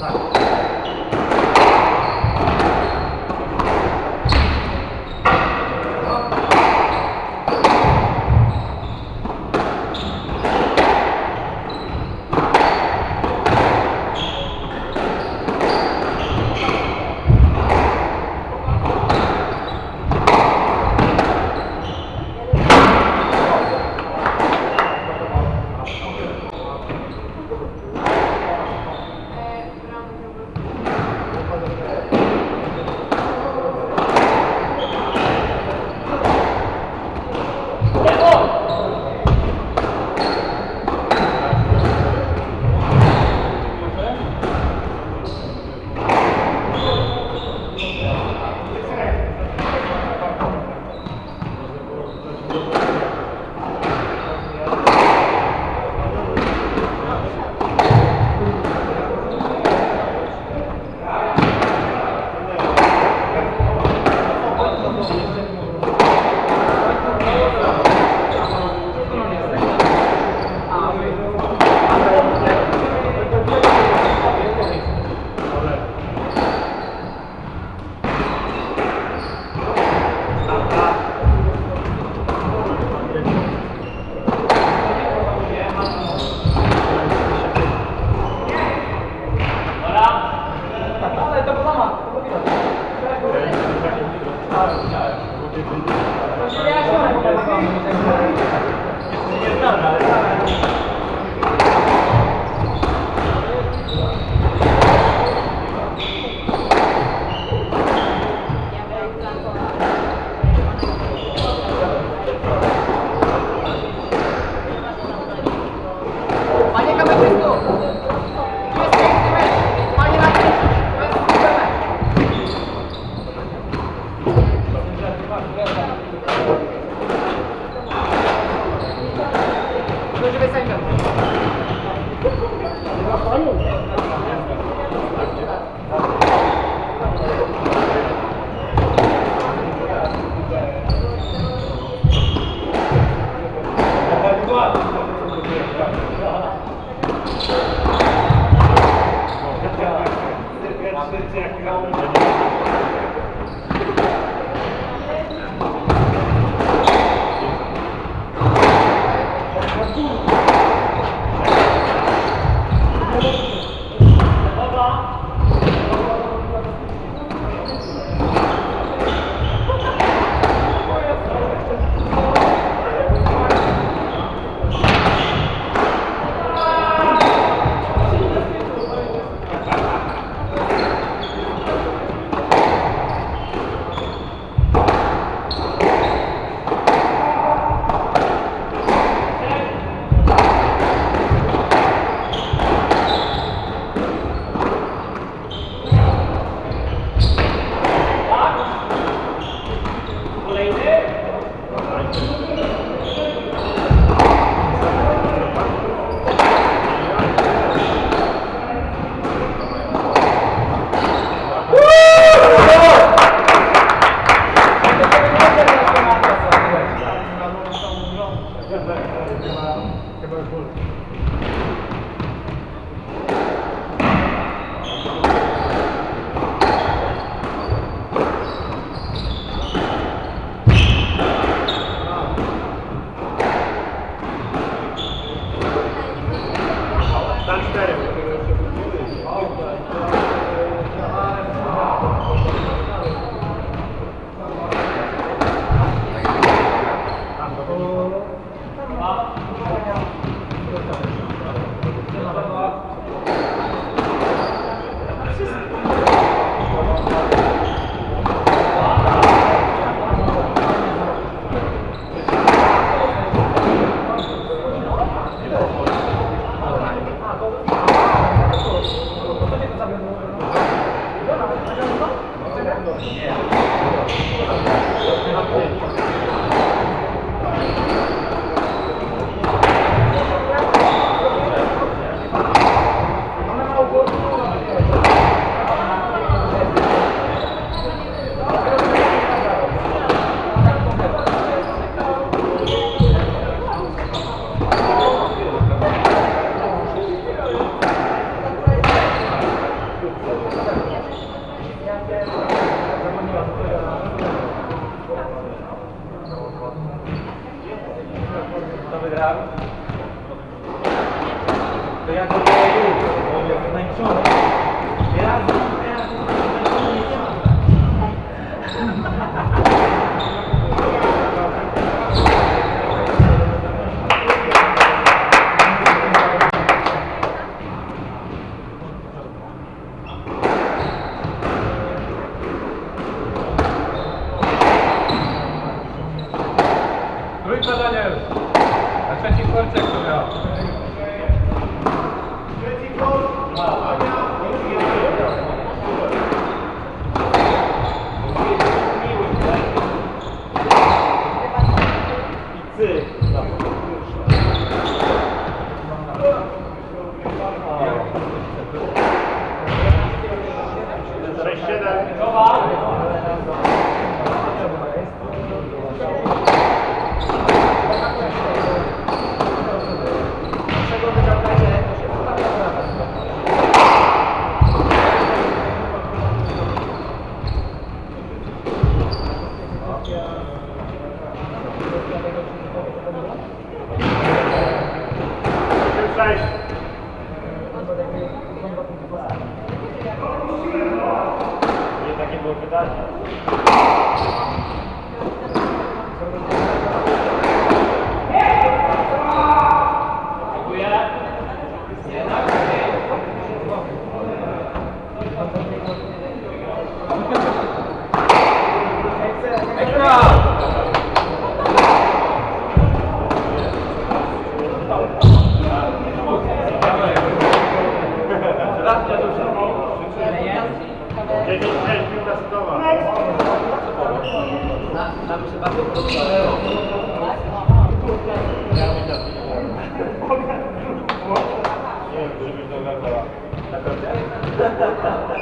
time. だから。